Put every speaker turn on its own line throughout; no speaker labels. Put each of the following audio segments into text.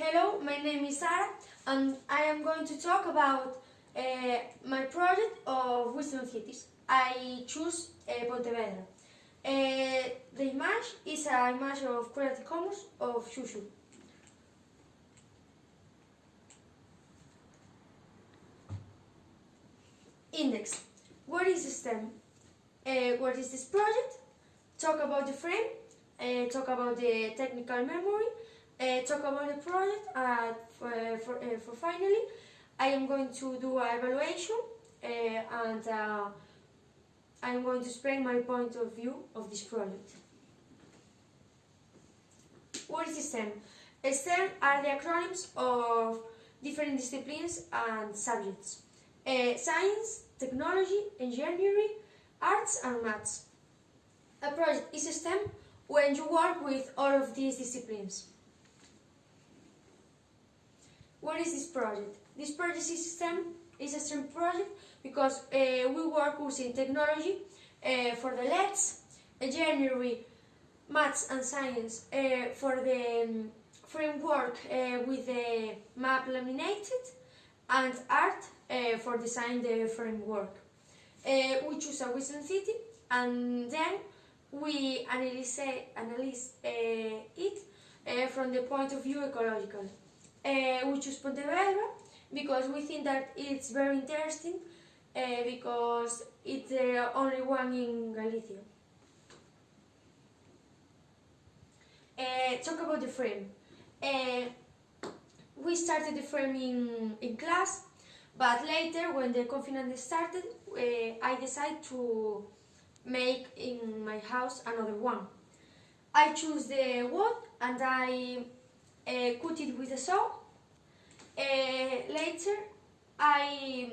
Hello, my name is Sara and I am going to talk about uh, my project of Wisdom Cities. I choose uh, Pontevedra. Uh, the image is an image of Creative Commons of Shushu. Index. What is the STEM? Uh, what is this project? Talk about the frame, uh, talk about the technical memory, uh, talk about the project, and for, for, uh, for finally, I am going to do an evaluation uh, and uh, I am going to explain my point of view of this project. What is STEM? STEM are the acronyms of different disciplines and subjects. Uh, science, technology, engineering, arts and maths. A project is a STEM when you work with all of these disciplines. What is this project? This project is STEM is a STEM project because uh, we work using technology uh, for the LEDs, engineering, maths and science uh, for the um, framework uh, with the map laminated and art uh, for design the framework. Uh, we choose a Wisdom City and then we analyze, analyze it from the point of view ecological. Uh, we choose Pontevedra because we think that it's very interesting uh, because it's the only one in Galicia. Uh, talk about the frame. We started the frame in, in class, but later when the confinement started, I decided to make in my house another one. I choose the wood and I cut it with a saw. later, I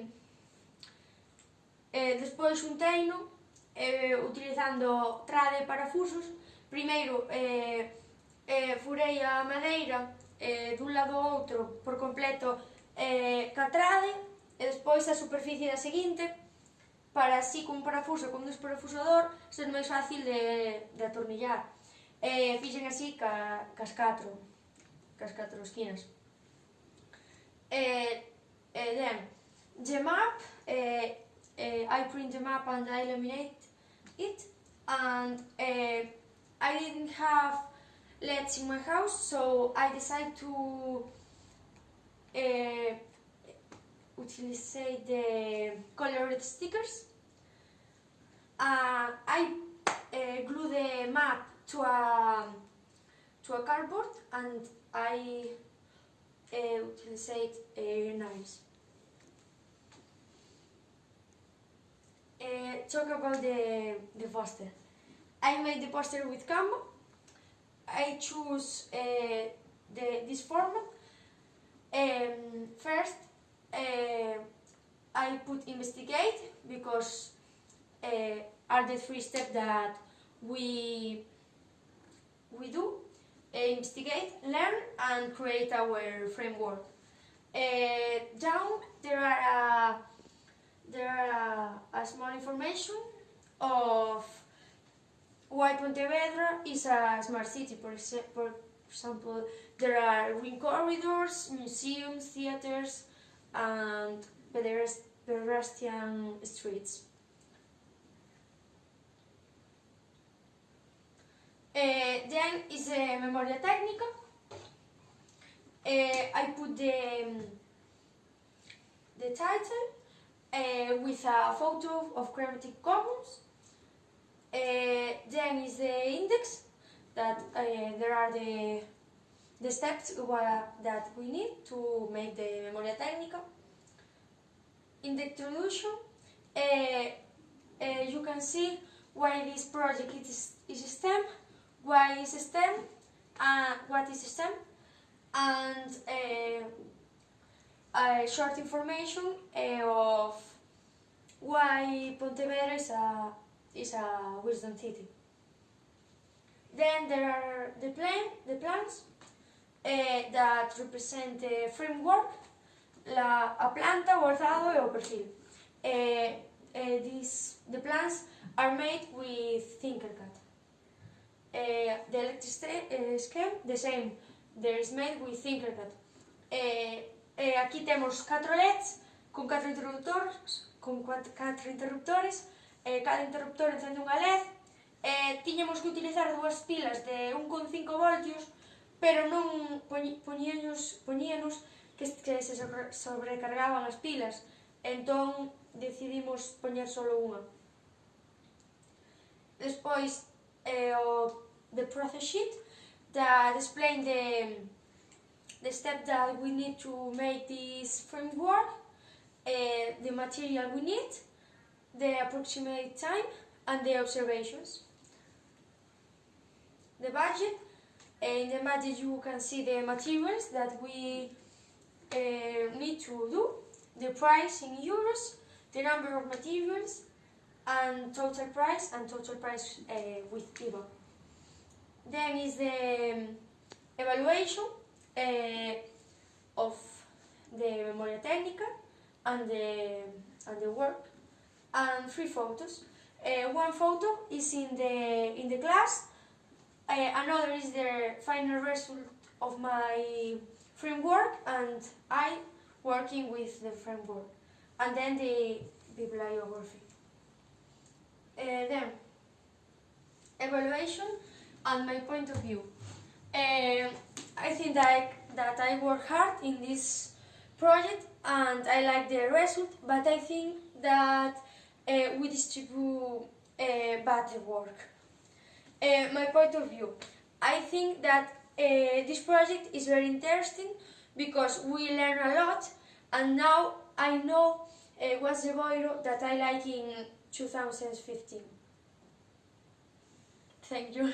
despois un teino utilizando trade e parafusos. Primeiro, furei a madeira eh, dun lado ao outro por completo ca trade e despois a superficie da seguinte para así cun parafuso con un desparafusador ser máis fácil de, de atornillar. E fixen así ca, cas catro. Cas catro esquinas. Eh, eh, then, the map, eh, I print the map and I laminate it and I didn't have LEDs in my house so I decided to utilize the colored stickers. Uh, I uh, glue the map to a to a cardboard and I uh, utilize uh, knives. Uh, talk about the, the poster. I made the poster with Canva. I choose uh, the, this format. Um, first, uh, I put investigate because are the three steps that we we do investigate, learn and create our framework. Uh, down there are there are a, a small information of why Pontevedra is a smart city. For, for example, there are green corridors, museums, theaters, and pedestrian streets. Uh, then is a memoria técnica. Uh, I put the, um, the title uh, with a photo of Creative Commons. then is the index that there are the the steps that we need to make the memoria técnica. In the introduction, you can see why this project is, is STEM, why is STEM, uh, what is STEM, and a short information of why Pontevedra is a, is a wisdom city. Then there are the plan, the plans uh, that represent the framework, la, a planta, o alzado e o perfil. Uh, uh, these, the plans are made with Tinkercad. Eh, the electric eh, scheme, the same. There is made with Tinkercad. Eh, eh, aquí temos 4 LEDs con 4 interruptores, con 4, 4 interruptores, eh, cada interruptor encende unha LED, eh, tiñamos que utilizar dúas pilas de 1,5 voltios, pero non poñíanos, poñíanos que, que se sobrecargaban as pilas, entón decidimos poñer solo unha. Despois, eh, o the process sheet that explain the, the step that we need to make this framework, uh, the material we need, the approximate time, and the observations. The budget, uh, in the budget you can see the materials that we uh, need to do, the price in euros, the number of materials, and total price, and total price uh, with IVA. Then is the um, evaluation uh, of the memoria técnica and the, and the work and three photos. Uh, one photo is in the in the class. Another is the final result of my framework, and I working with the framework. And then the bibliography. Uh, then evaluation and my point of view. Uh, I think that I, that I work hard in this project and I like the result, but I think that uh, we distribute uh, bad work. Uh, my point of view, I think that this project is very interesting because we learn a lot and now I know what's the Boiro that I like in 2015. Thank you.